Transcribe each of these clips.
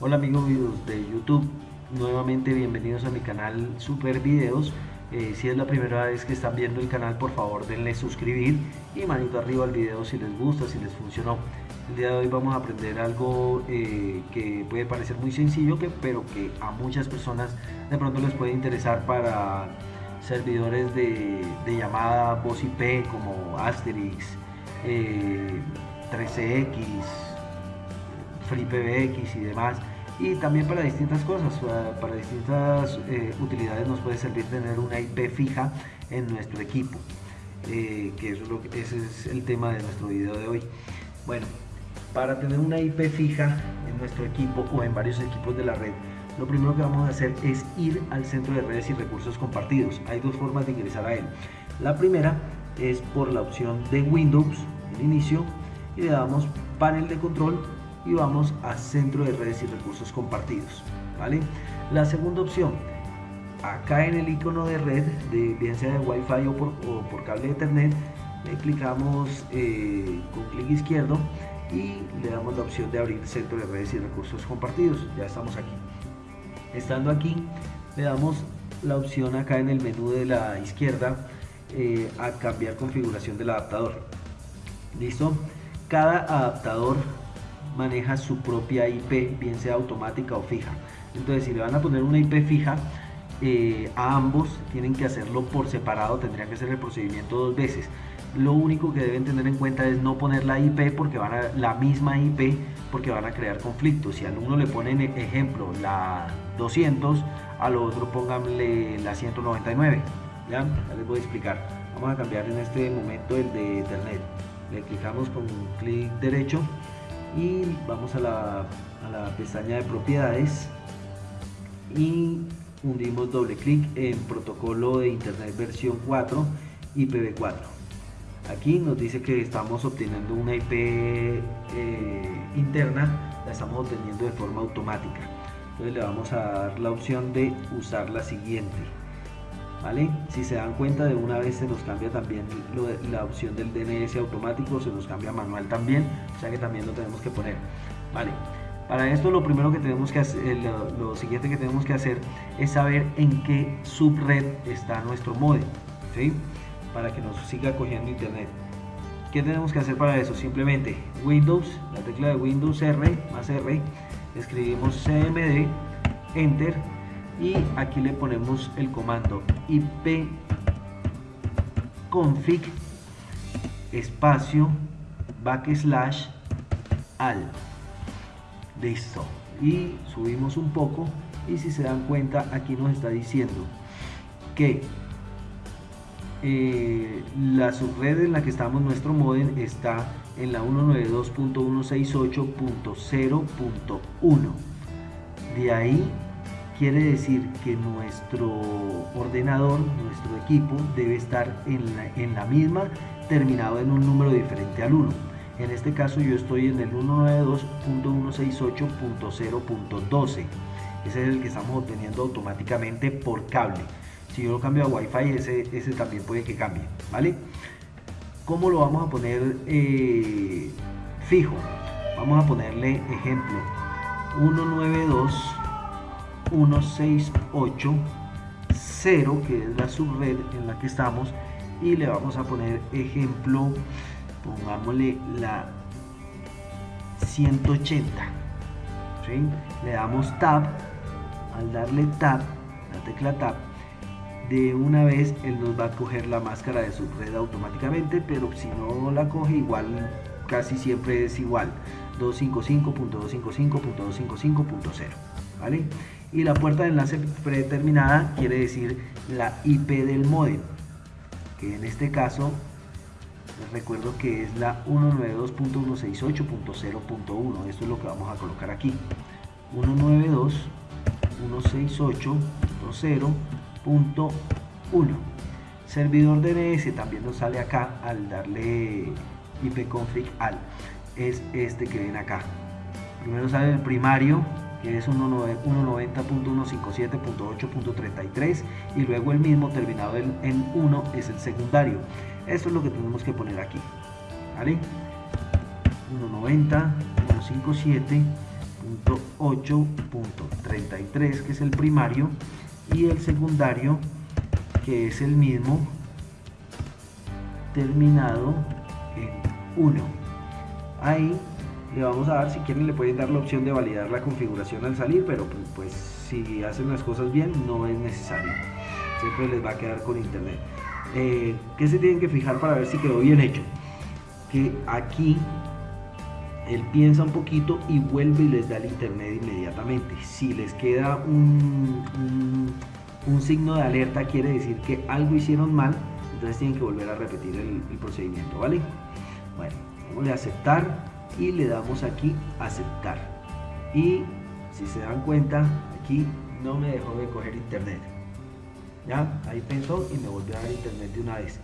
Hola amigos de YouTube, nuevamente bienvenidos a mi canal Super Videos. Eh, si es la primera vez que están viendo el canal, por favor denle suscribir y manito arriba al video si les gusta, si les funcionó. El día de hoy vamos a aprender algo eh, que puede parecer muy sencillo, que, pero que a muchas personas de pronto les puede interesar para servidores de, llamada voz IP como Asterix, 13X, eh, FreePBX y demás y también para distintas cosas, para distintas eh, utilidades nos puede servir tener una IP fija en nuestro equipo, eh, que, eso es lo que ese es el tema de nuestro video de hoy. Bueno, para tener una IP fija en nuestro equipo o en varios equipos de la red, lo primero que vamos a hacer es ir al centro de redes y recursos compartidos. Hay dos formas de ingresar a él. La primera es por la opción de Windows, el inicio, y le damos panel de control y vamos a centro de redes y recursos compartidos ¿vale? la segunda opción acá en el icono de red de bien sea de wifi o por, o por cable de ethernet le clicamos eh, con clic izquierdo y le damos la opción de abrir centro de redes y recursos compartidos. Ya estamos aquí. Estando aquí le damos la opción acá en el menú de la izquierda eh, a cambiar configuración del adaptador. Listo cada adaptador maneja su propia IP, bien sea automática o fija. Entonces, si le van a poner una IP fija, eh, a ambos tienen que hacerlo por separado, tendrían que hacer el procedimiento dos veces. Lo único que deben tener en cuenta es no poner la IP porque van a la misma IP porque van a crear conflictos. Si al uno le ponen ejemplo la 200, al otro pónganle la 199. ¿ya? ya les voy a explicar. Vamos a cambiar en este momento el de Ethernet. Le clicamos con clic derecho y vamos a la, pestaña de propiedades y hundimos doble clic en protocolo de internet versión 4 IPv4 aquí nos dice que estamos obteniendo una IP eh, interna la estamos obteniendo de forma automática. Entonces le vamos a dar la opción de usar la siguiente Si se dan cuenta de una vez se nos cambia también la opción del DNS automático, se nos cambia manual también, o sea que también lo tenemos que poner. ¿Vale? Para esto lo primero que tenemos que hacer, lo, siguiente que tenemos que hacer es saber en qué subred está nuestro modem, ¿sí? Para que nos siga cogiendo internet. ¿Qué tenemos que hacer para eso? Simplemente Windows, la tecla de Windows R más R, escribimos CMD, Enter y aquí le ponemos el comando ip config espacio backslash al. Listo. Y subimos un poco y si se dan cuenta aquí nos está diciendo que eh, la subred en la que estamos nuestro modem está en la 192.168.0.1 de ahí quiere decir que nuestro ordenador, nuestro equipo debe estar en la, misma terminado en un número diferente al 1. En este caso yo estoy en el 192.168.0.12. Ese es el que estamos obteniendo automáticamente por cable. Si yo lo cambio a Wi-Fi, ese, ese también puede que cambie. ¿Vale? ¿Cómo lo vamos a poner eh, fijo? Vamos a ponerle ejemplo 192 168.0 que es la subred en la que estamos y le vamos a poner ejemplo pongámosle la 180 le damos tab al darle tab la tecla tab de una vez él nos va a coger la máscara de subred automáticamente pero si no la coge igual casi siempre es igual 255.255.255.0 ¿vale? Y la puerta de enlace predeterminada quiere decir la IP del modem que en este caso les recuerdo que es la 192.168.0.1 esto es lo que vamos a colocar aquí. 192.168.0.1 servidor DNS también nos sale acá al darle ipconfig al. Es este que ven acá. Primero sale el primario que es 190.157.8.33 y luego el mismo terminado en, 1 es el secundario. Esto es lo que tenemos que poner aquí. ¿Vale? 190.157.8.33 8.33 que es el primario y el secundario que es el mismo terminado en 1 ahí le vamos a dar si quieren le pueden dar la opción de validar la configuración al salir pero pues, pues si hacen las cosas bien no es necesario siempre les va a quedar con internet eh, ¿qué se tienen que fijar para ver si quedó bien hecho? que aquí él piensa un poquito y vuelve y les da el internet inmediatamente. Si les queda un, un, signo de alerta, quiere decir que algo hicieron mal, entonces tienen que volver a repetir el, procedimiento, ¿vale? Bueno, vamos a aceptar y le damos aquí aceptar. Y si se dan cuenta, aquí no me dejó de coger internet. ¿Ya? Ahí pensó y me volvió a dar internet de una vez.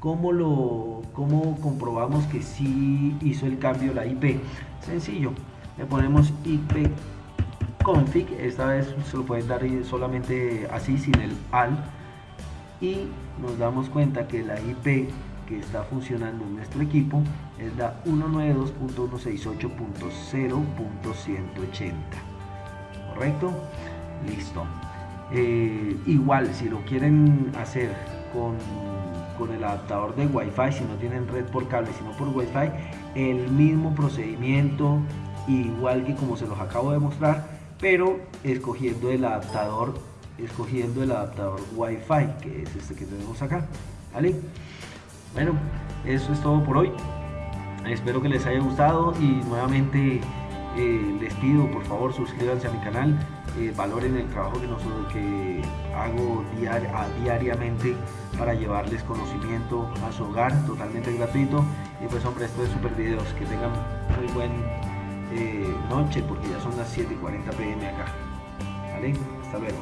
¿Cómo, lo, ¿Cómo comprobamos que sí hizo el cambio la IP? Sencillo, le ponemos IP config, esta vez se lo pueden dar solamente así sin el al y nos damos cuenta que la IP que está funcionando en nuestro equipo es la 192.168.0.180 correcto listo. Eh, igual si lo quieren hacer con con el adaptador de Wi-Fi, si no tienen red por cable, sino por Wi-Fi, el mismo procedimiento, igual que como se los acabo de mostrar, pero escogiendo el adaptador, escogiendo el adaptador Wi-Fi, que es este que tenemos acá, ¿vale? Bueno, eso es todo por hoy. Espero que les haya gustado y nuevamente eh, les pido por favor suscríbanse a mi canal, eh, valoren el trabajo que, hago diariamente para llevarles conocimiento a su hogar totalmente gratuito. Y pues hombre esto es super videos. Que tengan muy buen eh, noche porque ya son las 7 y 40 pm acá. Vale hasta luego